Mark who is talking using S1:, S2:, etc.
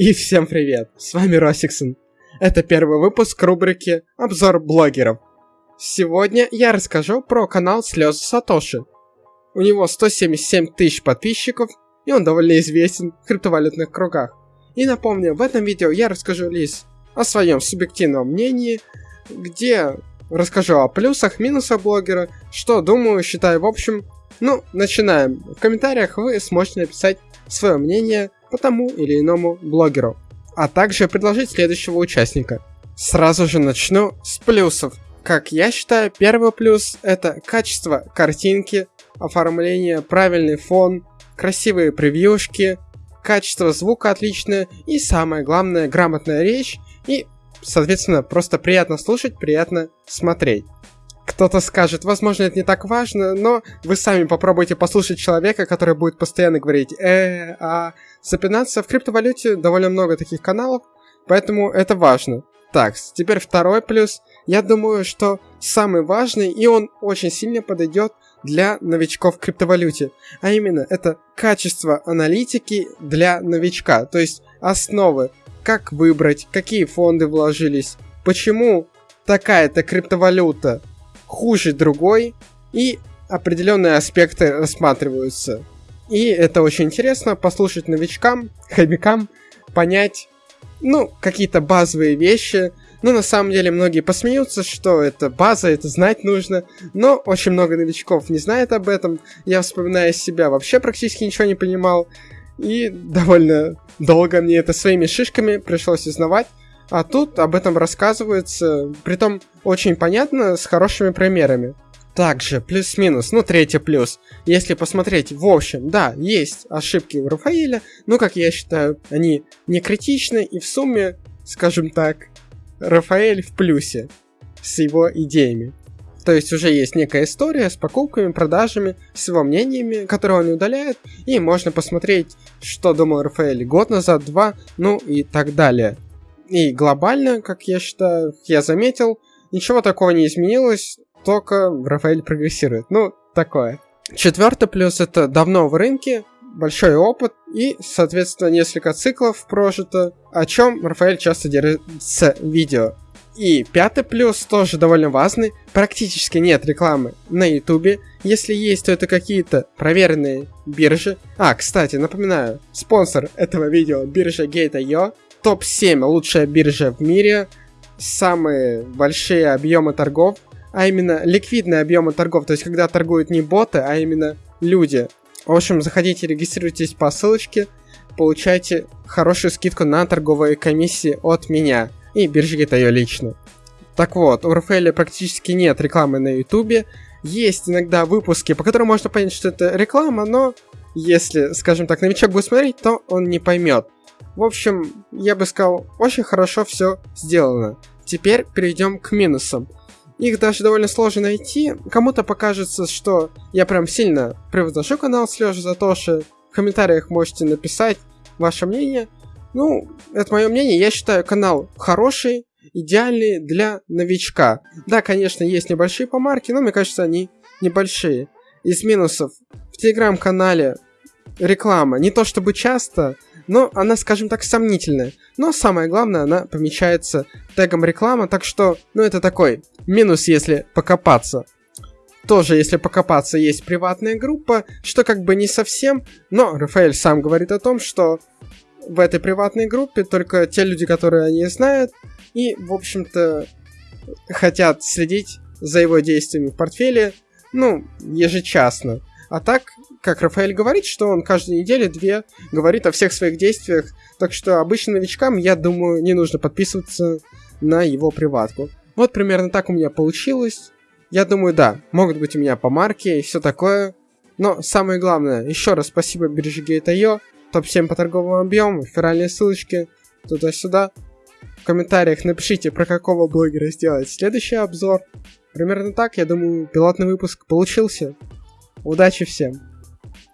S1: И всем привет, с вами Росиксон. Это первый выпуск рубрики «Обзор блогеров». Сегодня я расскажу про канал Слезы Сатоши. У него 177 тысяч подписчиков, и он довольно известен в криптовалютных кругах. И напомню, в этом видео я расскажу лишь о своем субъективном мнении, где расскажу о плюсах, минусах блогера, что думаю, считаю в общем. Ну, начинаем. В комментариях вы сможете написать свое мнение по тому или иному блогеру, а также предложить следующего участника. Сразу же начну с плюсов. Как я считаю, первый плюс это качество картинки, оформление, правильный фон, красивые превьюшки, качество звука отличное и самое главное грамотная речь и, соответственно, просто приятно слушать, приятно смотреть. Кто-то скажет, возможно, это не так важно, но вы сами попробуйте послушать человека, который будет постоянно говорить э, а, запинаться. В криптовалюте довольно много таких каналов, поэтому это важно. Так, теперь второй плюс. Я думаю, что самый важный, и он очень сильно подойдет для новичков в криптовалюте. А именно, это качество аналитики для новичка. То есть основы, как выбрать, какие фонды вложились, почему такая-то криптовалюта хуже другой, и определенные аспекты рассматриваются. И это очень интересно послушать новичкам, хомякам, понять, ну, какие-то базовые вещи. Ну, на самом деле, многие посмеются, что это база, это знать нужно. Но очень много новичков не знает об этом. Я, вспоминая себя, вообще практически ничего не понимал. И довольно долго мне это своими шишками пришлось узнавать. А тут об этом рассказывается, притом очень понятно, с хорошими примерами. Также, плюс-минус, ну третий плюс. Если посмотреть, в общем, да, есть ошибки у Рафаэля, но, как я считаю, они не критичны, и в сумме, скажем так, Рафаэль в плюсе с его идеями. То есть уже есть некая история с покупками, продажами, с его мнениями, которые он удаляет, и можно посмотреть, что думал Рафаэль год назад, два, ну и так далее. И глобально, как я считаю, я заметил, ничего такого не изменилось, только Рафаэль прогрессирует. Ну, такое. Четвертый плюс это давно в рынке, большой опыт и, соответственно, несколько циклов прожито, о чем Рафаэль часто делится видео. И пятый плюс тоже довольно важный, практически нет рекламы на ютубе, если есть, то это какие-то проверенные биржи. А, кстати, напоминаю, спонсор этого видео биржа Gate.io, топ-7 лучшая биржа в мире, самые большие объемы торгов, а именно ликвидные объемы торгов, то есть когда торгуют не боты, а именно люди. В общем, заходите, регистрируйтесь по ссылочке, получайте хорошую скидку на торговые комиссии от меня и бережите ее лично. Так вот, у Рафаэля практически нет рекламы на ютубе, есть иногда выпуски, по которым можно понять, что это реклама, но если, скажем так, новичок будет смотреть, то он не поймет. В общем, я бы сказал, очень хорошо все сделано. Теперь перейдем к минусам. Их даже довольно сложно найти. Кому-то покажется, что я прям сильно превозношу канал Слежа за то, что в комментариях можете написать ваше мнение. Ну, это мое мнение. Я считаю канал хороший, идеальный для новичка. Да, конечно, есть небольшие помарки, но мне кажется, они небольшие. Из минусов. В телеграм-канале реклама не то чтобы часто, но она, скажем так, сомнительная. Но самое главное, она помечается тегом реклама, так что, ну это такой минус, если покопаться. Тоже, если покопаться, есть приватная группа, что как бы не совсем, но Рафаэль сам говорит о том, что в этой приватной группе только те люди, которые они знают, и, в общем-то, хотят следить за его действиями в портфеле, ну, ежечасно. А так, как Рафаэль говорит, что он каждую неделю две говорит о всех своих действиях, так что обычным новичкам, я думаю, не нужно подписываться на его приватку. Вот примерно так у меня получилось. Я думаю, да, могут быть у меня по марке и все такое. Но самое главное, еще раз спасибо бирже Gate.io, топ-7 по торговому объему, реферальные ссылочки туда-сюда. В комментариях напишите, про какого блогера сделать следующий обзор. Примерно так, я думаю, пилотный выпуск получился. Удачи всем!